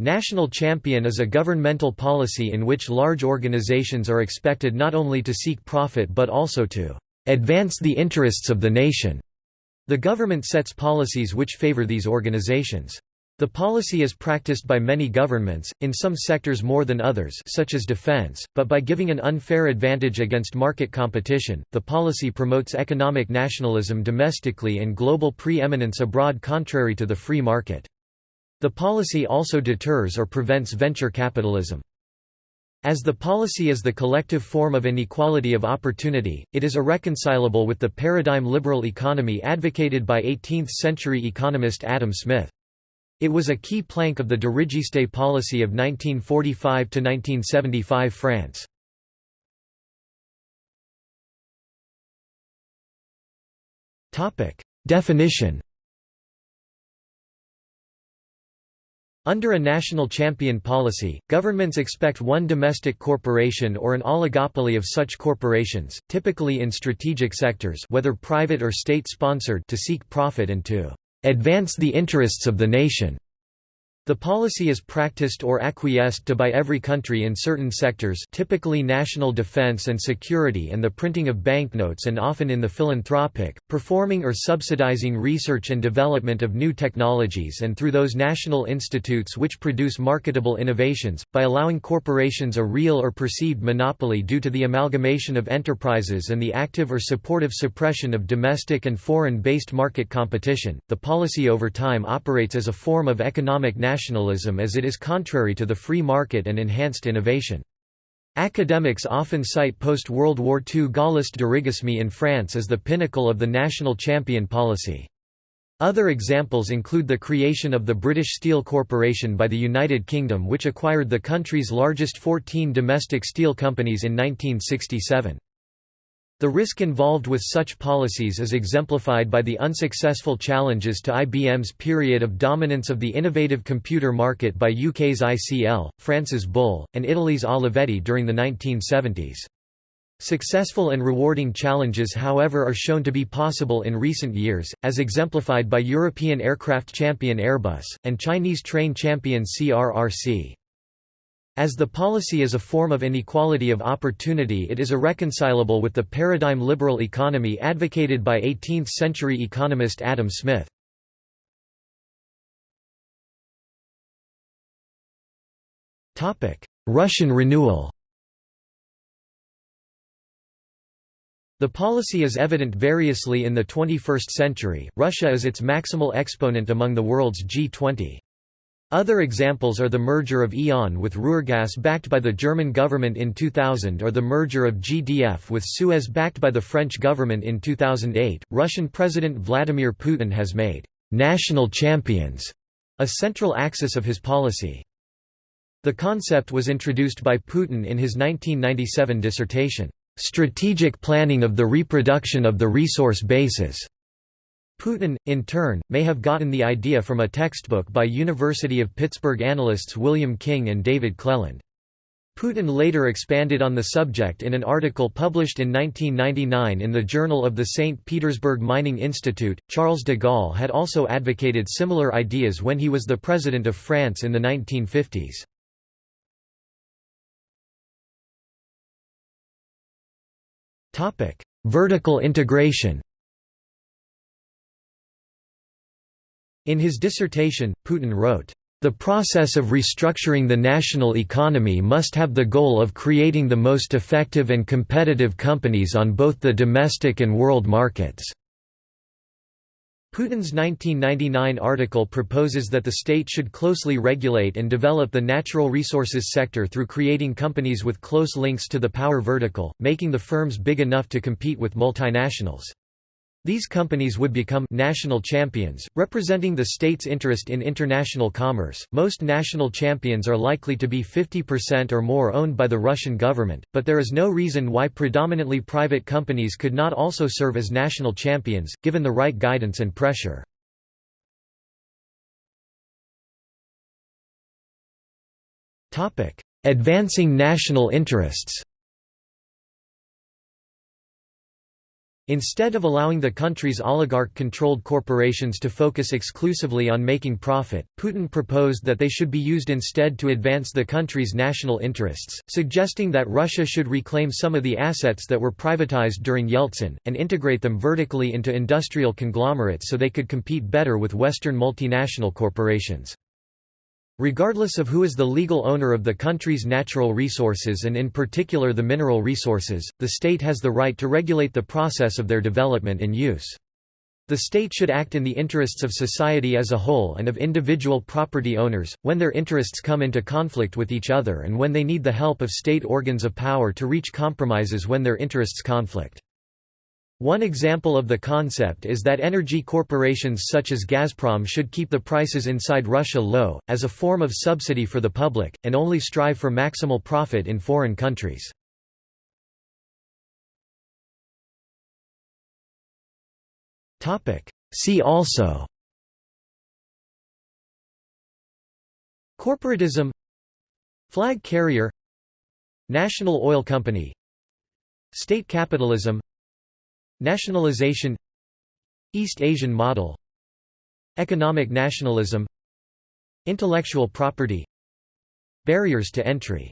National champion is a governmental policy in which large organizations are expected not only to seek profit but also to advance the interests of the nation. The government sets policies which favor these organizations. The policy is practiced by many governments, in some sectors more than others such as defense, but by giving an unfair advantage against market competition, the policy promotes economic nationalism domestically and global pre-eminence abroad contrary to the free market. The policy also deters or prevents venture capitalism. As the policy is the collective form of inequality of opportunity, it is irreconcilable with the paradigm liberal economy advocated by 18th-century economist Adam Smith. It was a key plank of the dirigiste policy of 1945–1975 France. Definition Under a national champion policy, governments expect one domestic corporation or an oligopoly of such corporations, typically in strategic sectors whether private or state-sponsored to seek profit and to advance the interests of the nation. The policy is practiced or acquiesced to by every country in certain sectors typically national defense and security and the printing of banknotes and often in the philanthropic, performing or subsidizing research and development of new technologies and through those national institutes which produce marketable innovations, by allowing corporations a real or perceived monopoly due to the amalgamation of enterprises and the active or supportive suppression of domestic and foreign-based market competition. The policy over time operates as a form of economic nationalism nationalism as it is contrary to the free market and enhanced innovation. Academics often cite post-World War II Gaullist dirigisme in France as the pinnacle of the national champion policy. Other examples include the creation of the British Steel Corporation by the United Kingdom which acquired the country's largest 14 domestic steel companies in 1967. The risk involved with such policies is exemplified by the unsuccessful challenges to IBM's period of dominance of the innovative computer market by UK's ICL, France's Bull, and Italy's Olivetti during the 1970s. Successful and rewarding challenges however are shown to be possible in recent years, as exemplified by European aircraft champion Airbus, and Chinese train champion CRRC. As the policy is a form of inequality of opportunity it is irreconcilable with the paradigm liberal economy advocated by 18th-century economist Adam Smith. Russian renewal The policy is evident variously in the 21st century, Russia is its maximal exponent among the world's G20. Other examples are the merger of E.ON with Ruhrgas backed by the German government in 2000 or the merger of GDF with Suez backed by the French government in 2008. Russian President Vladimir Putin has made national champions a central axis of his policy. The concept was introduced by Putin in his 1997 dissertation, Strategic Planning of the Reproduction of the Resource Bases. Putin, in turn, may have gotten the idea from a textbook by University of Pittsburgh analysts William King and David Cleland. Putin later expanded on the subject in an article published in 1999 in the Journal of the St. Petersburg Mining Institute. Charles de Gaulle had also advocated similar ideas when he was the president of France in the 1950s. Vertical integration In his dissertation, Putin wrote, "...the process of restructuring the national economy must have the goal of creating the most effective and competitive companies on both the domestic and world markets." Putin's 1999 article proposes that the state should closely regulate and develop the natural resources sector through creating companies with close links to the power vertical, making the firms big enough to compete with multinationals. These companies would become national champions, representing the state's interest in international commerce. Most national champions are likely to be 50% or more owned by the Russian government, but there is no reason why predominantly private companies could not also serve as national champions, given the right guidance and pressure. Advancing national interests Instead of allowing the country's oligarch-controlled corporations to focus exclusively on making profit, Putin proposed that they should be used instead to advance the country's national interests, suggesting that Russia should reclaim some of the assets that were privatized during Yeltsin, and integrate them vertically into industrial conglomerates so they could compete better with Western multinational corporations. Regardless of who is the legal owner of the country's natural resources and in particular the mineral resources, the state has the right to regulate the process of their development and use. The state should act in the interests of society as a whole and of individual property owners, when their interests come into conflict with each other and when they need the help of state organs of power to reach compromises when their interests conflict. One example of the concept is that energy corporations such as Gazprom should keep the prices inside Russia low, as a form of subsidy for the public, and only strive for maximal profit in foreign countries. See also Corporatism Flag carrier National Oil Company State capitalism Nationalization East Asian model Economic nationalism Intellectual property Barriers to entry